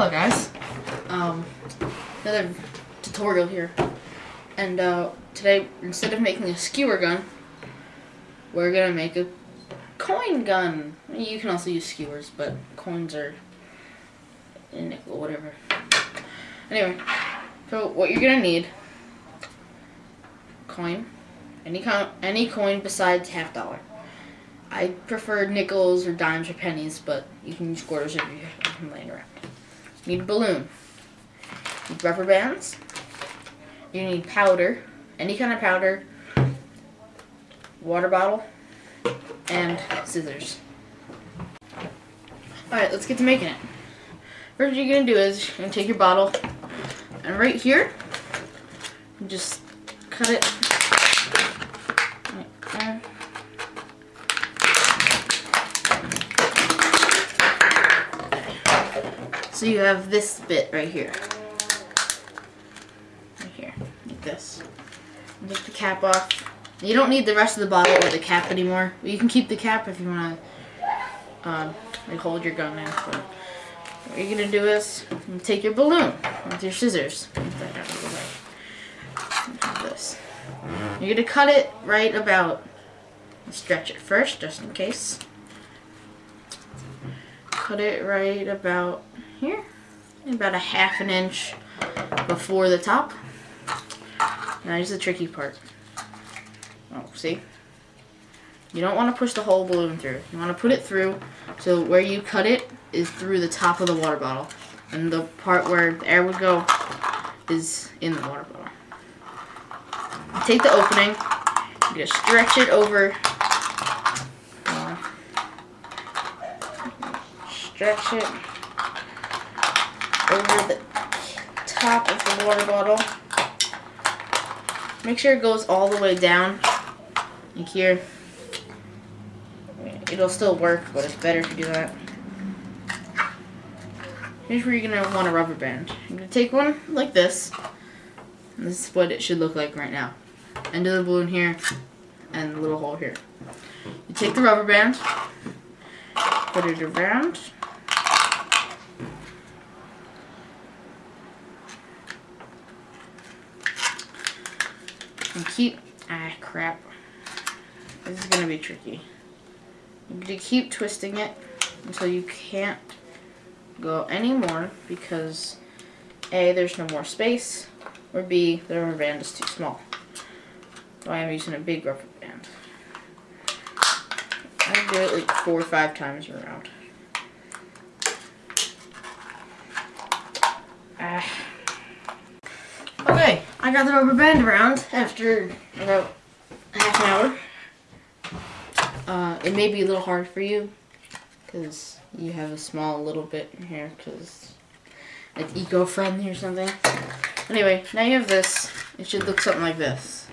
Hello guys, um, another tutorial here, and uh, today instead of making a skewer gun, we're gonna make a coin gun. You can also use skewers, but coins are a nickel, whatever. Anyway, so what you're gonna need, coin, any co any coin besides half dollar. I prefer nickels or dimes or pennies, but you can use quarters if you have them laying around. You need a balloon. You need rubber bands. You need powder, any kind of powder, water bottle, and scissors. Alright, let's get to making it. First what you're going to do is you're going to take your bottle, and right here, just cut it right So you have this bit right here. Right here, like this. Take the cap off. You don't need the rest of the bottle or the cap anymore. You can keep the cap if you want to um, like hold your gun in. But what you're going to do is take your balloon with your scissors. This. You're going to cut it right about, stretch it first just in case. Cut it right about here, about a half an inch before the top. Now here's the tricky part. Oh, see? You don't want to push the whole balloon through. You want to put it through so where you cut it is through the top of the water bottle. And the part where the air would go is in the water bottle. You take the opening, you just stretch it over. Uh, stretch it over the top of the water bottle. Make sure it goes all the way down, like here. It'll still work, but it's better if you do that. Here's where you're going to want a rubber band. You're going to take one like this. This is what it should look like right now. End of the balloon here, and the little hole here. You take the rubber band, put it around, and keep, ah crap, this is going to be tricky. You're going to keep twisting it until you can't go anymore because A, there's no more space, or B, the rubber band is too small. So I am using a big rubber band. I do it like four or five times around. Ah. I got the rubber band around after about half an hour. Uh, it may be a little hard for you because you have a small little bit in here because it's eco-friendly or something. Anyway, now you have this. It should look something like this.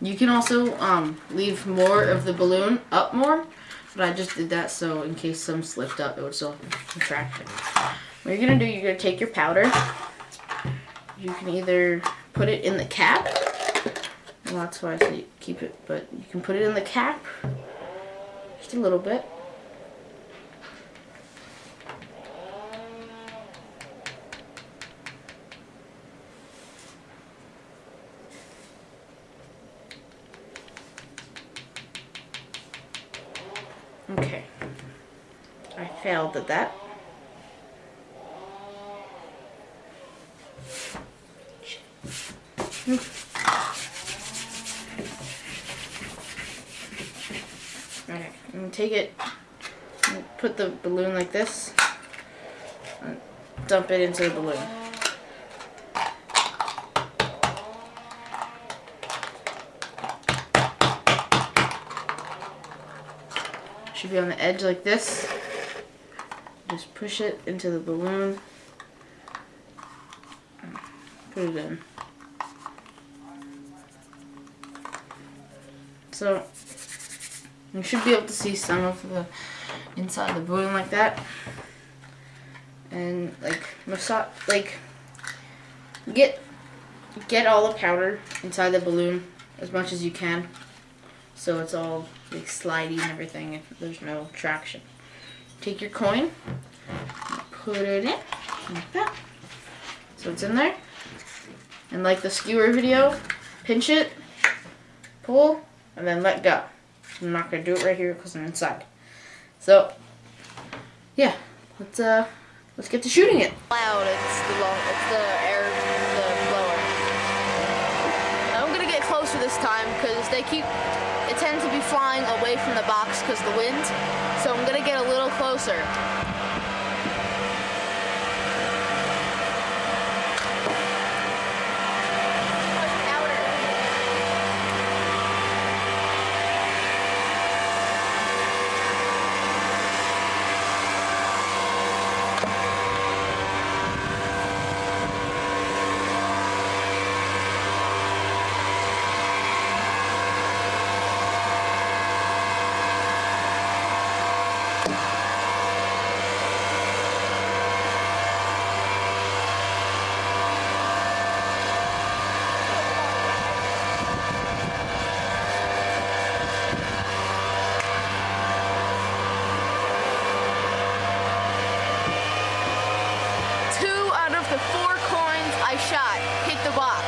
You can also um, leave more of the balloon up more, but I just did that so in case some slipped up, it would still contract it. What you're going to do, you're going to take your powder. You can either put it in the cap. Well, that's why I say keep it, but you can put it in the cap. Just a little bit. Okay. I failed at that. Okay, I'm gonna take it, put the balloon like this, and dump it into the balloon. Should be on the edge like this. Just push it into the balloon. Put it in. So you should be able to see some of the inside of the balloon like that. And like massage like get get all the powder inside the balloon as much as you can. So it's all like slidey and everything if there's no traction. Take your coin, put it in like that. So it's in there. And like the skewer video, pinch it, pull, and then let go. I'm not gonna do it right here because I'm inside. So yeah, let's uh let's get to shooting it. Loud, it's the long, it's the air, the blower. I'm gonna get closer this time because they keep, it tends to be flying away from the box because the wind. So I'm gonna get a little closer. Two out of the four coins I shot hit the box.